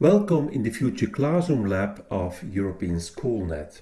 Welcome in the Future Classroom Lab of European Schoolnet.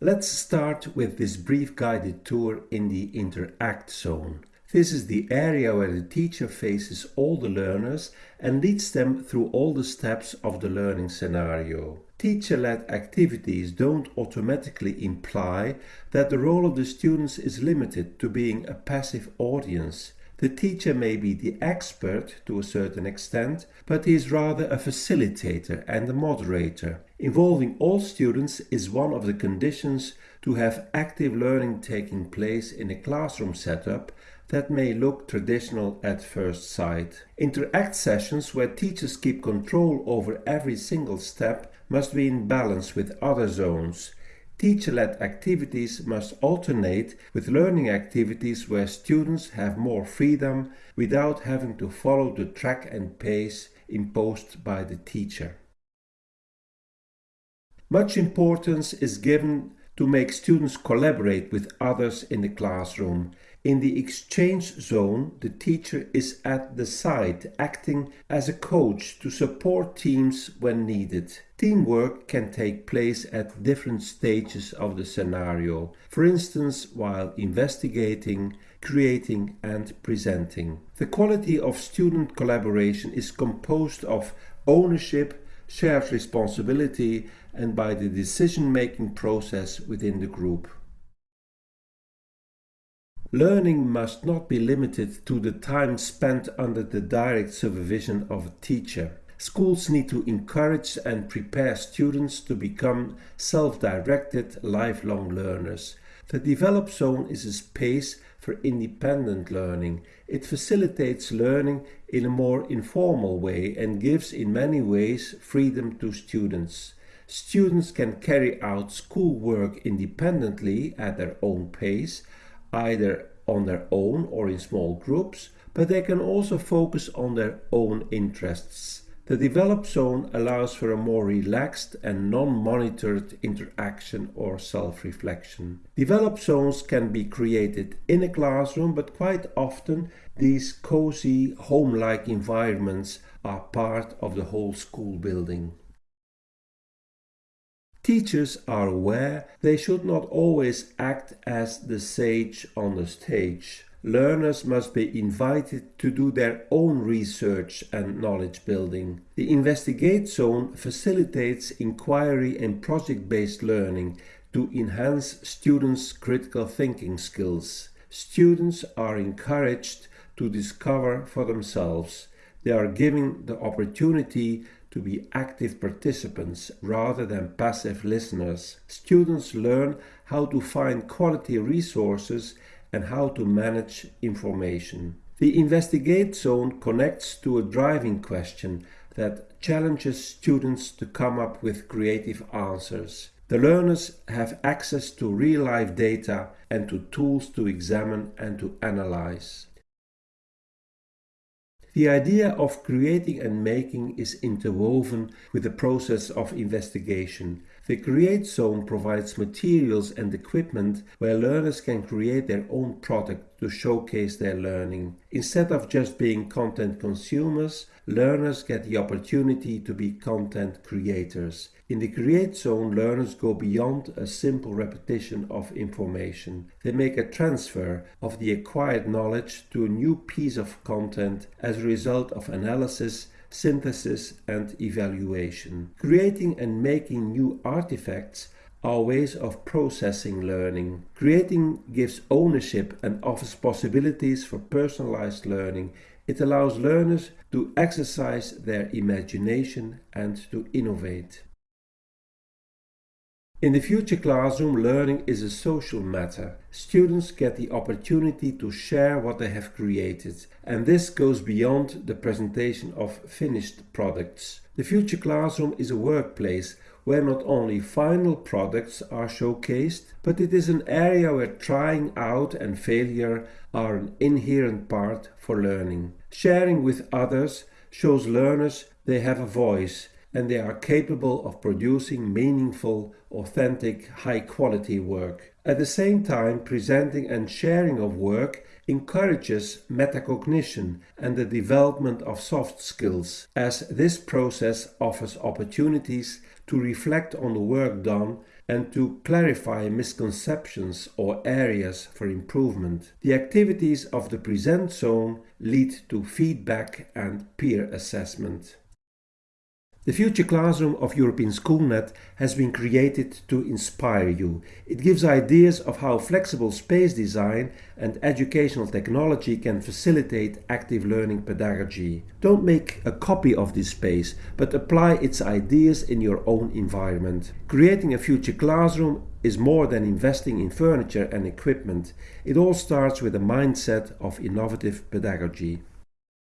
Let's start with this brief guided tour in the Interact zone. This is the area where the teacher faces all the learners and leads them through all the steps of the learning scenario. Teacher-led activities don't automatically imply that the role of the students is limited to being a passive audience. The teacher may be the expert to a certain extent, but he is rather a facilitator and a moderator. Involving all students is one of the conditions to have active learning taking place in a classroom setup that may look traditional at first sight. Interact sessions where teachers keep control over every single step must be in balance with other zones. Teacher-led activities must alternate with learning activities where students have more freedom without having to follow the track and pace imposed by the teacher. Much importance is given to make students collaborate with others in the classroom. In the exchange zone, the teacher is at the side, acting as a coach to support teams when needed. Teamwork can take place at different stages of the scenario, for instance while investigating, creating and presenting. The quality of student collaboration is composed of ownership, shared responsibility and by the decision-making process within the group. Learning must not be limited to the time spent under the direct supervision of a teacher. Schools need to encourage and prepare students to become self-directed lifelong learners. The Develop Zone is a space for independent learning. It facilitates learning in a more informal way and gives in many ways freedom to students. Students can carry out schoolwork independently at their own pace, either on their own or in small groups, but they can also focus on their own interests. The develop zone allows for a more relaxed and non-monitored interaction or self-reflection. Develop zones can be created in a classroom, but quite often these cozy, home-like environments are part of the whole school building. Teachers are aware they should not always act as the sage on the stage learners must be invited to do their own research and knowledge building. The Investigate Zone facilitates inquiry and project-based learning to enhance students' critical thinking skills. Students are encouraged to discover for themselves. They are given the opportunity to be active participants rather than passive listeners. Students learn how to find quality resources and how to manage information. The Investigate Zone connects to a driving question that challenges students to come up with creative answers. The learners have access to real-life data and to tools to examine and to analyze. The idea of creating and making is interwoven with the process of investigation. The Create Zone provides materials and equipment where learners can create their own product to showcase their learning. Instead of just being content consumers, learners get the opportunity to be content creators. In the Create Zone, learners go beyond a simple repetition of information. They make a transfer of the acquired knowledge to a new piece of content as a result of analysis, synthesis and evaluation. Creating and making new artifacts are ways of processing learning. Creating gives ownership and offers possibilities for personalized learning. It allows learners to exercise their imagination and to innovate. In the future classroom, learning is a social matter. Students get the opportunity to share what they have created, and this goes beyond the presentation of finished products. The future classroom is a workplace where not only final products are showcased, but it is an area where trying out and failure are an inherent part for learning. Sharing with others shows learners they have a voice and they are capable of producing meaningful, authentic, high quality work. At the same time, presenting and sharing of work encourages metacognition and the development of soft skills, as this process offers opportunities to reflect on the work done and to clarify misconceptions or areas for improvement. The activities of the present zone lead to feedback and peer assessment. The future classroom of European Schoolnet has been created to inspire you. It gives ideas of how flexible space design and educational technology can facilitate active learning pedagogy. Don't make a copy of this space, but apply its ideas in your own environment. Creating a future classroom is more than investing in furniture and equipment. It all starts with a mindset of innovative pedagogy.